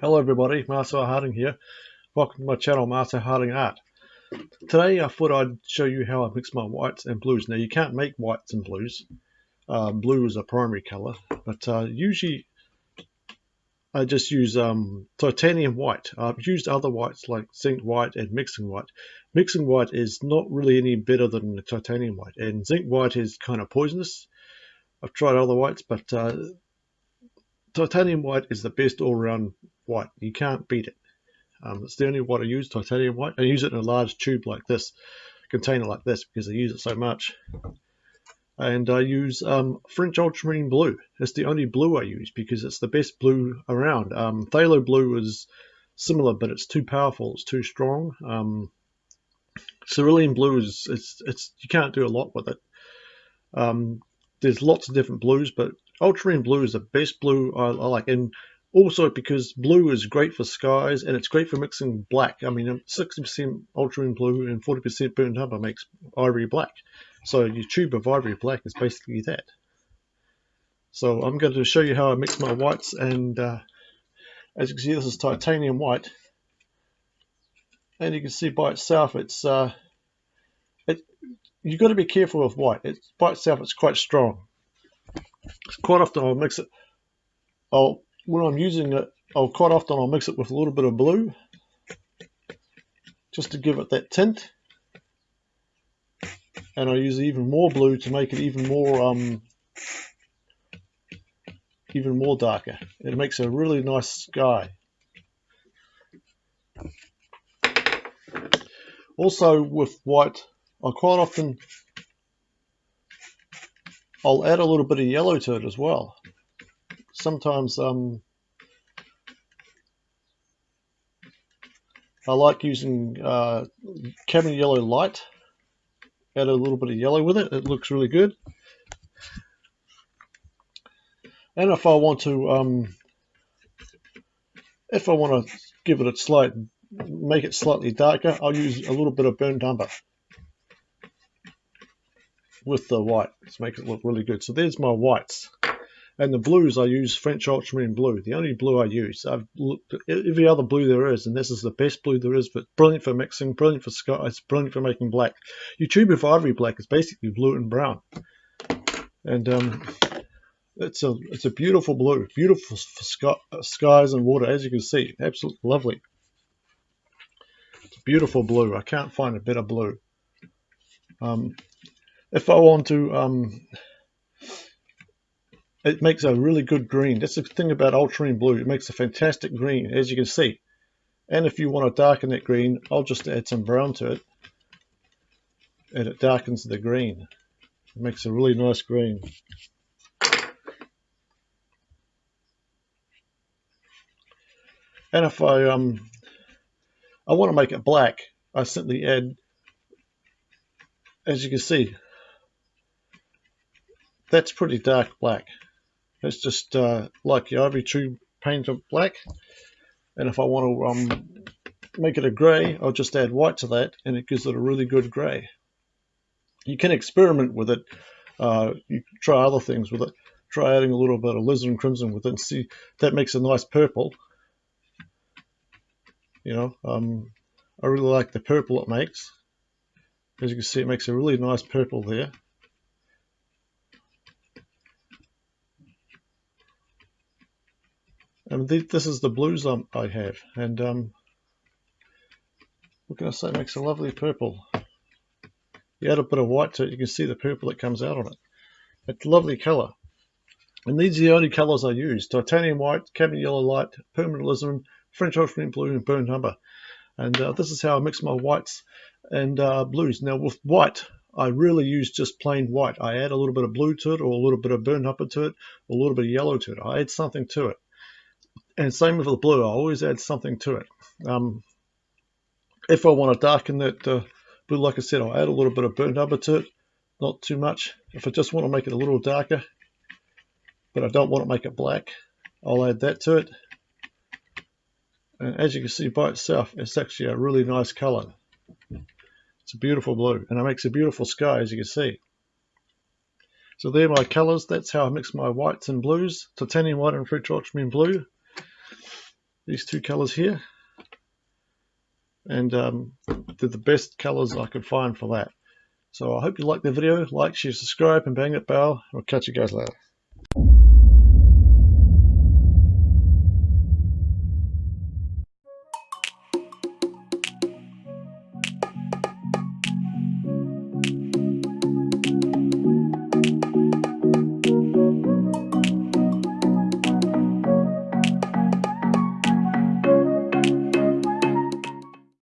Hello everybody, Marcel Harding here. Welcome to my channel, Marcel Harding Art. Today I thought I'd show you how I mix my whites and blues. Now you can't make whites and blues. Uh, blue is a primary color, but uh, usually I just use um, titanium white. I've used other whites like zinc white and mixing white. Mixing white is not really any better than titanium white, and zinc white is kind of poisonous. I've tried other whites, but uh, titanium white is the best all-round white. You can't beat it. Um, it's the only white I use, titanium white. I use it in a large tube like this, container like this, because I use it so much. And I use um, French ultramarine blue. It's the only blue I use because it's the best blue around. Um, phthalo blue is similar, but it's too powerful. It's too strong. Um, cerulean blue is it's it's you can't do a lot with it. Um, there's lots of different blues, but ultramarine blue is the best blue I, I, like. And also because blue is great for skies and it's great for mixing black. I mean, 60% ultramarine blue and 40% burnt umber makes ivory black. So your tube of ivory black is basically that. So I'm going to show you how I mix my whites and uh, as you can see this is titanium white and you can see by itself it's uh, it, you've got to be careful with white. It, by itself it's quite strong quite often I'll mix it. I'll when I'm using it, I'll quite often I'll mix it with a little bit of blue, just to give it that tint. And I use even more blue to make it even more um, even more darker. It makes a really nice sky. Also with white, I quite often I'll add a little bit of yellow to it as well. Sometimes um, I like using uh, cadmium yellow light. Add a little bit of yellow with it. It looks really good. And if I want to, um, if I want to give it a slight, make it slightly darker, I'll use a little bit of burnt umber with the white to make it look really good. So there's my whites. And the blues, I use French ultramarine blue, the only blue I use. I've looked at every other blue there is, and this is the best blue there is, but brilliant for mixing, brilliant for skies, brilliant for making black. Of ivory black is basically blue and brown. And um, it's a it's a beautiful blue, beautiful for sky, skies and water, as you can see. Absolutely lovely. It's a beautiful blue. I can't find a better blue. Um, if I want to, um, it makes a really good green. That's the thing about ultramarine blue. It makes a fantastic green, as you can see. And if you want to darken that green, I'll just add some brown to it. And it darkens the green. It makes a really nice green. And if I um I want to make it black, I simply add, as you can see, that's pretty dark black. It's just uh, like the ivory tube painted black. And if I want to um, make it a grey, I'll just add white to that and it gives it a really good grey. You can experiment with it. Uh, you try other things with it. Try adding a little bit of alizarin crimson with it and see that makes a nice purple. You know, um, I really like the purple it makes. As you can see, it makes a really nice purple there. And this is the blues I have. And um, what can I say? Makes a lovely purple. You add a bit of white to it, you can see the purple that comes out on it. It's a lovely colour. And these are the only colours I use. Titanium white, cadmium yellow light, permanent alizarin, French ultramarine blue, and burnt umber. And uh, this is how I mix my whites and uh, blues. Now with white, I really use just plain white. I add a little bit of blue to it, or a little bit of burnt umber to it, or a little bit of yellow to it. I add something to it. And same with the blue, I always add something to it. Um, if I want to darken that uh, blue, like I said, I'll add a little bit of burnt umber to it, not too much. If I just want to make it a little darker, but I don't want to make it black, I'll add that to it. And as you can see by itself, it's actually a really nice color. It's a beautiful blue, and it makes a beautiful sky, as you can see. So there are my colors. That's how I mix my whites and blues, titanium white and French ultramarine blue. These two colors here. And um, they're the best colors I could find for that. So I hope you like the video. Like, share, subscribe, and bang that bell. I'll catch you guys later.